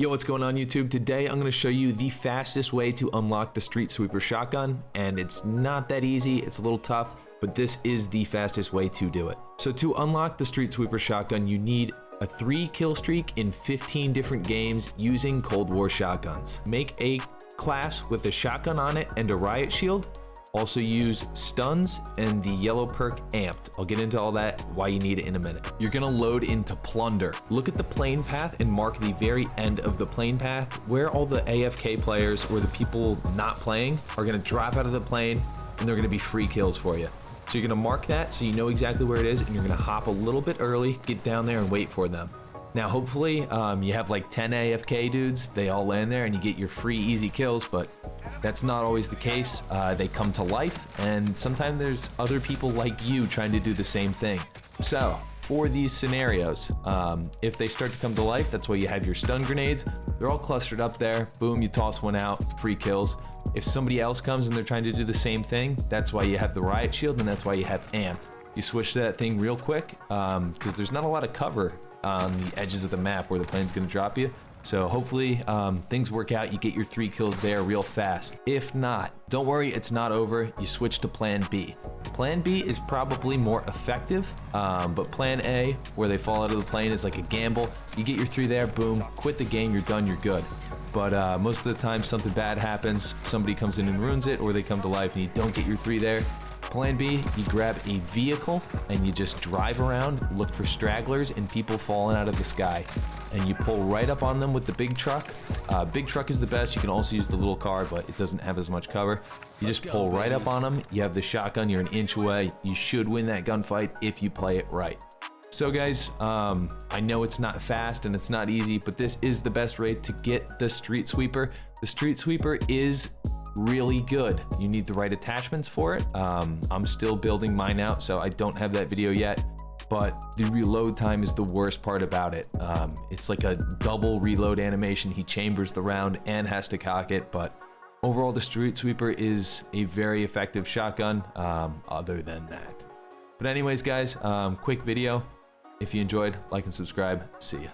Yo, what's going on YouTube? Today I'm going to show you the fastest way to unlock the Street Sweeper shotgun, and it's not that easy, it's a little tough, but this is the fastest way to do it. So to unlock the Street Sweeper shotgun, you need a 3 kill streak in 15 different games using Cold War shotguns. Make a class with a shotgun on it and a riot shield, also use stuns and the yellow perk amped. I'll get into all that, why you need it in a minute. You're gonna load into plunder. Look at the plane path and mark the very end of the plane path where all the AFK players or the people not playing are gonna drop out of the plane and they're gonna be free kills for you. So you're gonna mark that so you know exactly where it is and you're gonna hop a little bit early, get down there and wait for them. Now, hopefully, um, you have like 10 AFK dudes. They all land there and you get your free easy kills, but that's not always the case. Uh, they come to life, and sometimes there's other people like you trying to do the same thing. So, for these scenarios, um, if they start to come to life, that's why you have your stun grenades. They're all clustered up there. Boom, you toss one out, free kills. If somebody else comes and they're trying to do the same thing, that's why you have the riot shield, and that's why you have amp. You switch to that thing real quick, because um, there's not a lot of cover on the edges of the map where the plane's going to drop you. So hopefully um, things work out. You get your three kills there real fast. If not, don't worry, it's not over. You switch to plan B. Plan B is probably more effective, um, but plan A, where they fall out of the plane, is like a gamble. You get your three there, boom, quit the game, you're done, you're good. But uh, most of the time, something bad happens. Somebody comes in and ruins it, or they come to life and you don't get your three there. Plan B, you grab a vehicle and you just drive around, look for stragglers and people falling out of the sky. And you pull right up on them with the big truck. Uh, big truck is the best. You can also use the little car, but it doesn't have as much cover. You just pull right up on them. You have the shotgun. You're an inch away. You should win that gunfight if you play it right. So guys, um, I know it's not fast and it's not easy, but this is the best way to get the Street Sweeper. The Street Sweeper is really good. You need the right attachments for it. Um, I'm still building mine out, so I don't have that video yet. But the reload time is the worst part about it. Um, it's like a double reload animation. He chambers the round and has to cock it, but overall the Street Sweeper is a very effective shotgun um, other than that. But anyways, guys, um, quick video. If you enjoyed, like and subscribe. See ya.